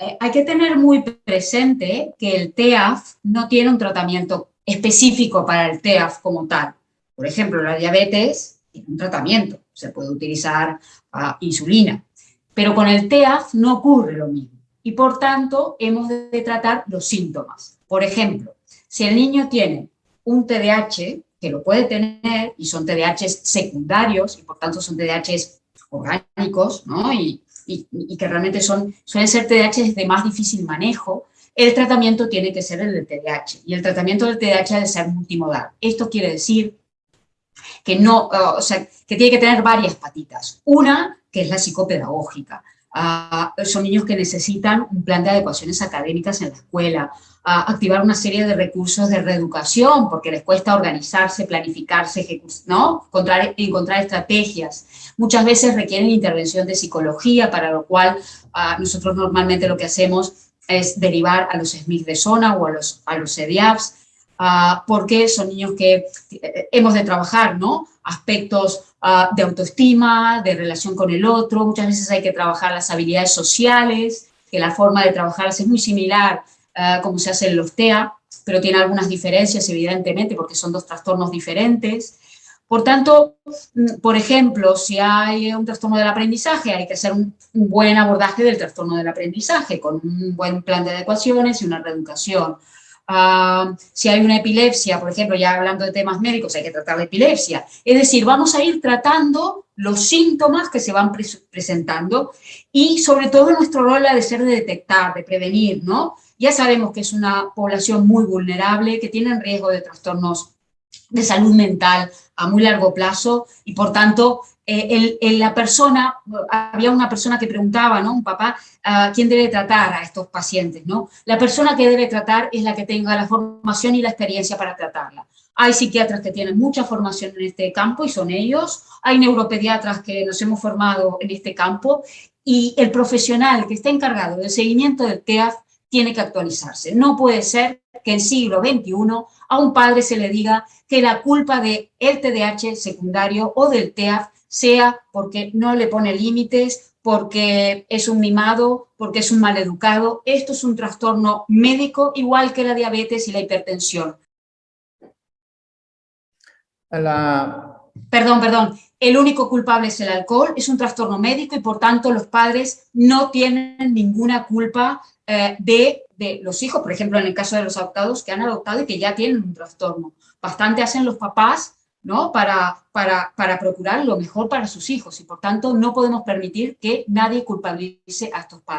eh, hay que tener muy presente que el TEAF no tiene un tratamiento específico para el TEAF como tal. Por ejemplo, la diabetes tiene un tratamiento, se puede utilizar ah, insulina, pero con el TEAF no ocurre lo mismo y por tanto hemos de tratar los síntomas. Por ejemplo, si el niño tiene un TDAH, que lo puede tener, y son TDAH secundarios, y por tanto son TDAH orgánicos, ¿no? y, y, que realmente son, suelen ser TDAH de más difícil manejo, el tratamiento tiene que ser el del TDAH, y el tratamiento del TDAH debe ser multimodal. Esto quiere decir que, no, o sea, que tiene que tener varias patitas. Una, que es la psicopedagógica. Son niños que necesitan un plan de adecuaciones académicas en la escuela, activar una serie de recursos de reeducación, porque les cuesta organizarse, planificarse, ¿no? encontrar, estrategias. Muchas veces requieren intervención de psicología, para lo cual nosotros normalmente lo que hacemos es derivar a los SMIC de zona o a los, a los Ah, porque son niños que eh, hemos de trabajar, ¿no? Aspectos ah, de autoestima, de relación con el otro, muchas veces hay que trabajar las habilidades sociales, que la forma de trabajarlas es muy similar uh, como se hace en los TEA, pero tiene algunas diferencias, evidentemente, porque son dos trastornos diferentes. Por tanto, mm, por ejemplo, si hay un trastorno del aprendizaje, hay que hacer un, un, buen abordaje del trastorno del aprendizaje, con un buen plan de adecuaciones y una reeducación. Ah, si hay una epilepsia, por ejemplo, ya hablando de temas médicos, hay que tratar la epilepsia. Es decir, vamos a ir tratando los síntomas que se van presentando y sobre todo nuestro rol ha de ser de detectar, de prevenir, ¿no? Ya sabemos que es una población muy vulnerable, que tiene riesgo de trastornos de salud mental a muy largo plazo y por tanto eh, la persona, había una persona que preguntaba, ¿no? Un papá, uh, ¿quién debe tratar a estos pacientes, no? La persona que debe tratar es la que tenga la formación y la experiencia para tratarla. Hay psiquiatras que tienen mucha formación en este campo y son ellos. Hay neuropediatras que nos hemos formado en este campo y el profesional que está encargado del seguimiento del TEAF tiene que actualizarse. No puede ser que en siglo XXI a un padre se le diga que la culpa del TDAH secundario o del TEAF sea porque no le pone límites, porque es un mimado, porque es un maleducado. Esto es un trastorno médico igual que la diabetes y la hipertensión. Perdón, perdón. El único culpable es el alcohol, es un trastorno médico y por tanto los padres no tienen ninguna culpa eh, de, de, los hijos, por ejemplo en el caso de los adoptados que han adoptado y que ya tienen un trastorno. Bastante hacen los papás ¿no? Para, para, para, procurar lo mejor para sus hijos y por tanto no podemos permitir que nadie culpabilice a estos padres.